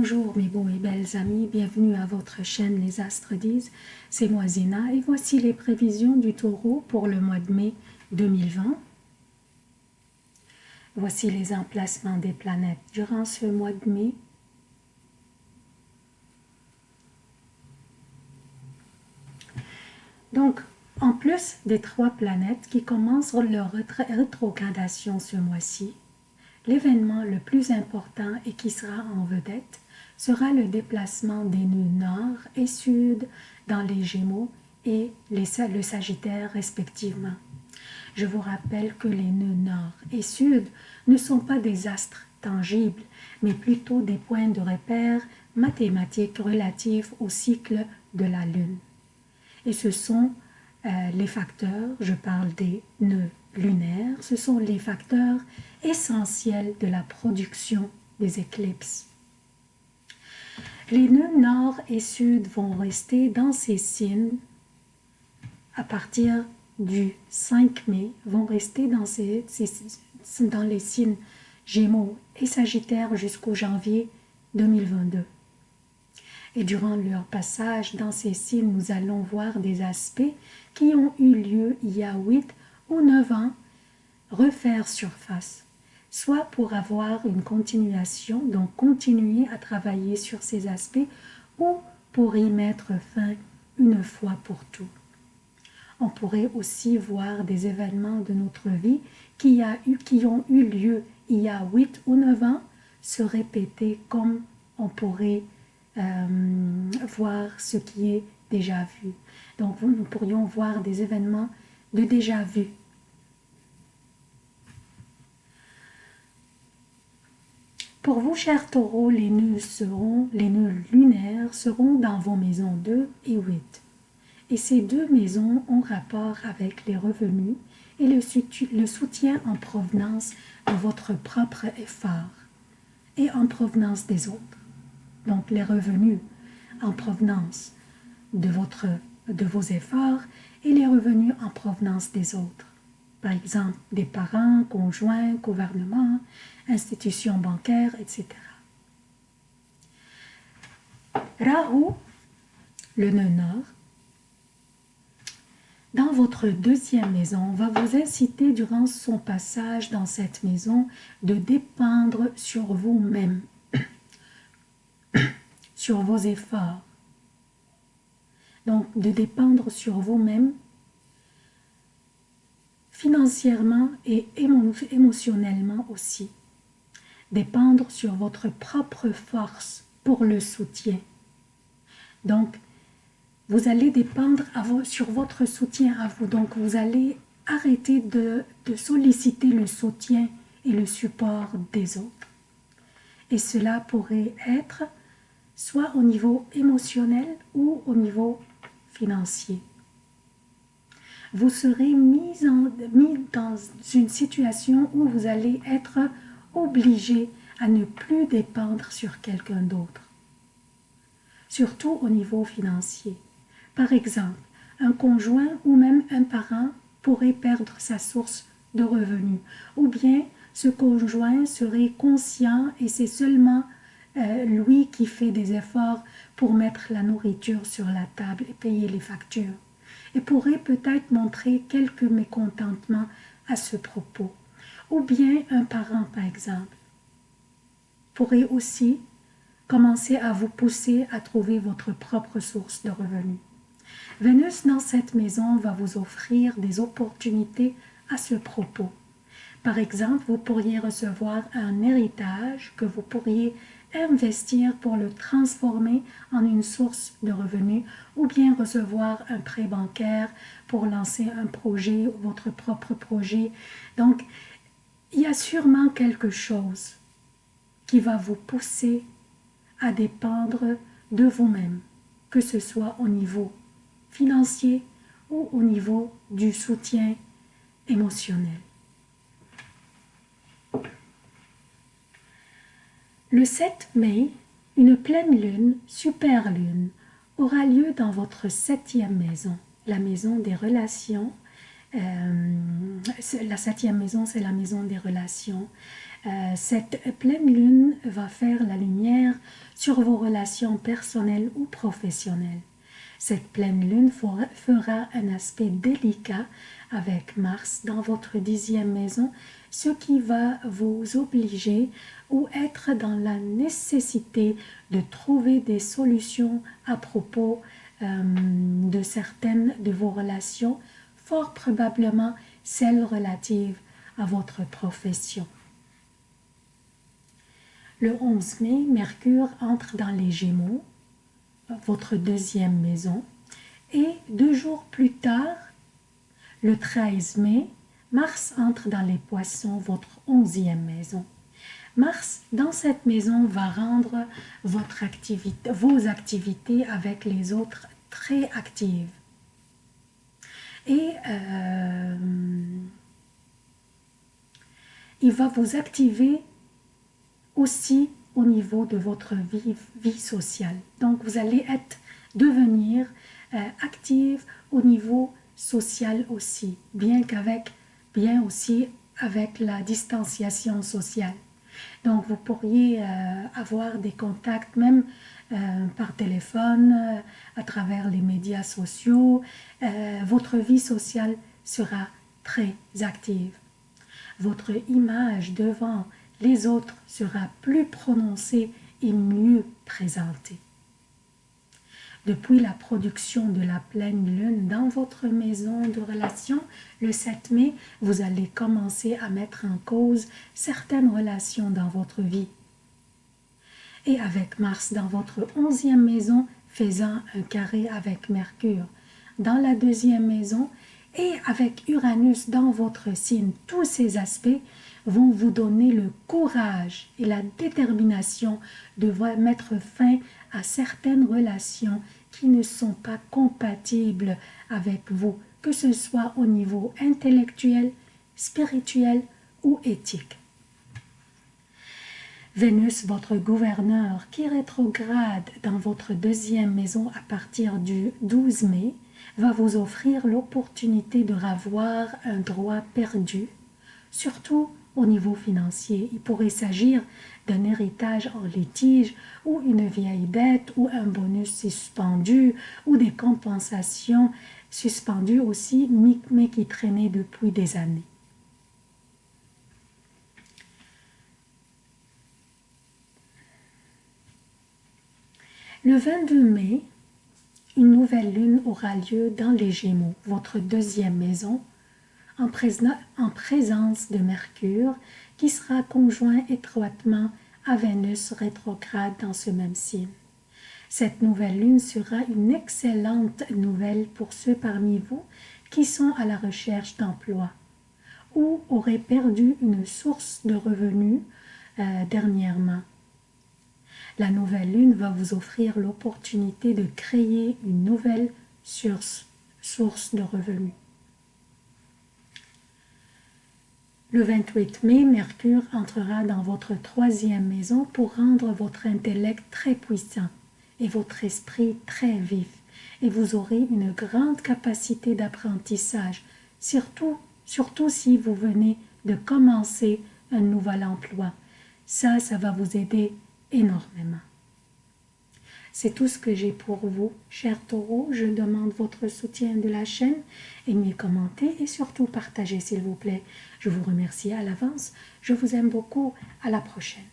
Bonjour mes beaux et belles amis, bienvenue à votre chaîne Les Astres disent, c'est moi Zina et voici les prévisions du taureau pour le mois de mai 2020. Voici les emplacements des planètes durant ce mois de mai. Donc, en plus des trois planètes qui commencent leur rétrogradation ce mois-ci, l'événement le plus important et qui sera en vedette sera le déplacement des nœuds nord et sud dans les Gémeaux et le Sagittaire respectivement. Je vous rappelle que les nœuds nord et sud ne sont pas des astres tangibles, mais plutôt des points de repère mathématiques relatifs au cycle de la Lune. Et ce sont euh, les facteurs, je parle des nœuds lunaires, ce sont les facteurs essentiels de la production des éclipses. Les nœuds nord et sud vont rester dans ces signes à partir du 5 mai, vont rester dans, dans les signes Gémeaux et Sagittaire jusqu'au janvier 2022. Et durant leur passage dans ces signes, nous allons voir des aspects qui ont eu lieu il y a 8 ou 9 ans refaire surface, soit pour avoir une continuation, donc continuer à travailler sur ces aspects, ou pour y mettre fin une fois pour tout. On pourrait aussi voir des événements de notre vie qui, a eu, qui ont eu lieu il y a 8 ou 9 ans se répéter comme on pourrait euh, voir ce qui est déjà vu. Donc nous pourrions voir des événements de déjà vu. Pour vous, chers taureaux, les nœuds, seront, les nœuds lunaires seront dans vos maisons 2 et 8. Et ces deux maisons ont rapport avec les revenus et le, le soutien en provenance de votre propre effort et en provenance des autres donc les revenus en provenance de, vos efforts et les revenus en provenance des autres. Par exemple, des parents, conjoints, gouvernement, institutions bancaires, etc. Rahu, le nœud nord, dans votre deuxième maison, va vous inciter durant son passage dans cette maison de dépendre sur vous-même sur vos efforts. Donc, de dépendre sur vous-même financièrement et émotionnellement aussi. Dépendre sur votre propre force pour le soutien. Donc, vous allez dépendre sur votre soutien à vous. Donc, vous allez arrêter de solliciter le soutien et le support des autres. Et cela pourrait être soit au niveau émotionnel ou au niveau financier. Vous serez mis, mis dans une situation où vous allez être obligé à ne plus dépendre sur quelqu'un d'autre, surtout au niveau financier. Par exemple, un conjoint ou même un parent pourrait perdre sa source de revenus, ou bien ce conjoint serait conscient et c'est seulement euh, lui qui fait des efforts pour mettre la nourriture sur la table et payer les factures, et pourrait peut-être montrer quelques mécontentements à ce propos. Ou bien un parent, par exemple, pourrait aussi commencer à vous pousser à trouver votre propre source de revenus. Vénus dans cette maison va vous offrir des opportunités à ce propos. Par exemple, vous pourriez recevoir un héritage que vous pourriez investir pour le transformer en une source de revenus ou bien recevoir un prêt bancaire pour lancer un projet, votre propre projet. Donc, il y a sûrement quelque chose qui va vous pousser à dépendre de vous-même, que ce soit au niveau financier ou au niveau du soutien émotionnel. Le 7 mai, une pleine lune, super lune, aura lieu dans votre septième maison, la maison des relations. Euh, la septième maison, c'est la maison des relations. Euh, cette pleine lune va faire la lumière sur vos relations personnelles ou professionnelles. Cette pleine lune fera un aspect délicat avec Mars dans votre dixième maison, ce qui va vous obliger ou être dans la nécessité de trouver des solutions à propos euh, de certaines de vos relations, fort probablement celles relatives à votre profession. Le 11 mai, Mercure entre dans les Gémeaux, votre deuxième maison, et deux jours plus tard, le 13 mai, Mars entre dans les Poissons, votre onzième maison. Mars, dans cette maison, va rendre vos activités avec les autres très actives. Et euh, il va vous activer aussi au niveau de votre vie, sociale. Donc, vous allez devenir euh, active au niveau social aussi, bien qu'avec, bien aussi avec la distanciation sociale. Donc, vous pourriez euh, avoir des contacts même euh, par téléphone, euh, à travers les médias sociaux. votre vie sociale sera très active. Votre image devant les autres sera plus prononcée et mieux présentée. Depuis la production de la pleine lune dans votre maison de relation, le 7 mai, vous allez commencer à mettre en cause certaines relations dans votre vie. Et avec Mars dans votre onzième maison, faisant un carré avec Mercure dans la deuxième maison, et avec Uranus dans votre signe, tous ces aspects vont vous donner le courage et la détermination de mettre fin à certaines relations qui ne sont pas compatibles avec vous, que ce soit au niveau intellectuel, spirituel ou éthique. Vénus, votre gouverneur, qui rétrograde dans votre deuxième maison à partir du 12 mai, va vous offrir l'opportunité de revoir un droit perdu, surtout au niveau financier. Il pourrait s'agir d'un héritage en litige ou une vieille dette ou un bonus suspendu ou des compensations suspendues aussi mais qui traînaient depuis des années. Le 22 mai, une nouvelle lune aura lieu dans les Gémeaux, votre deuxième maison, en, présence de Mercure, qui sera conjoint étroitement à Vénus rétrograde dans ce même signe. Cette nouvelle lune sera une excellente nouvelle pour ceux parmi vous qui sont à la recherche d'emploi ou auraient perdu une source de revenus euh, dernièrement. La nouvelle lune va vous offrir l'opportunité de créer une nouvelle source, source de revenus. Le 28 mai, Mercure entrera dans votre troisième maison pour rendre votre intellect très puissant et votre esprit très vif. Et vous aurez une grande capacité d'apprentissage, surtout, surtout si vous venez de commencer un nouvel emploi. Ça, ça va vous aider énormément. C'est tout ce que j'ai pour vous, chers taureaux. Je demande votre soutien de la chaîne. Aimez, commentez et surtout partagez, s'il vous plaît. Je vous remercie à l'avance. Je vous aime beaucoup. À la prochaine.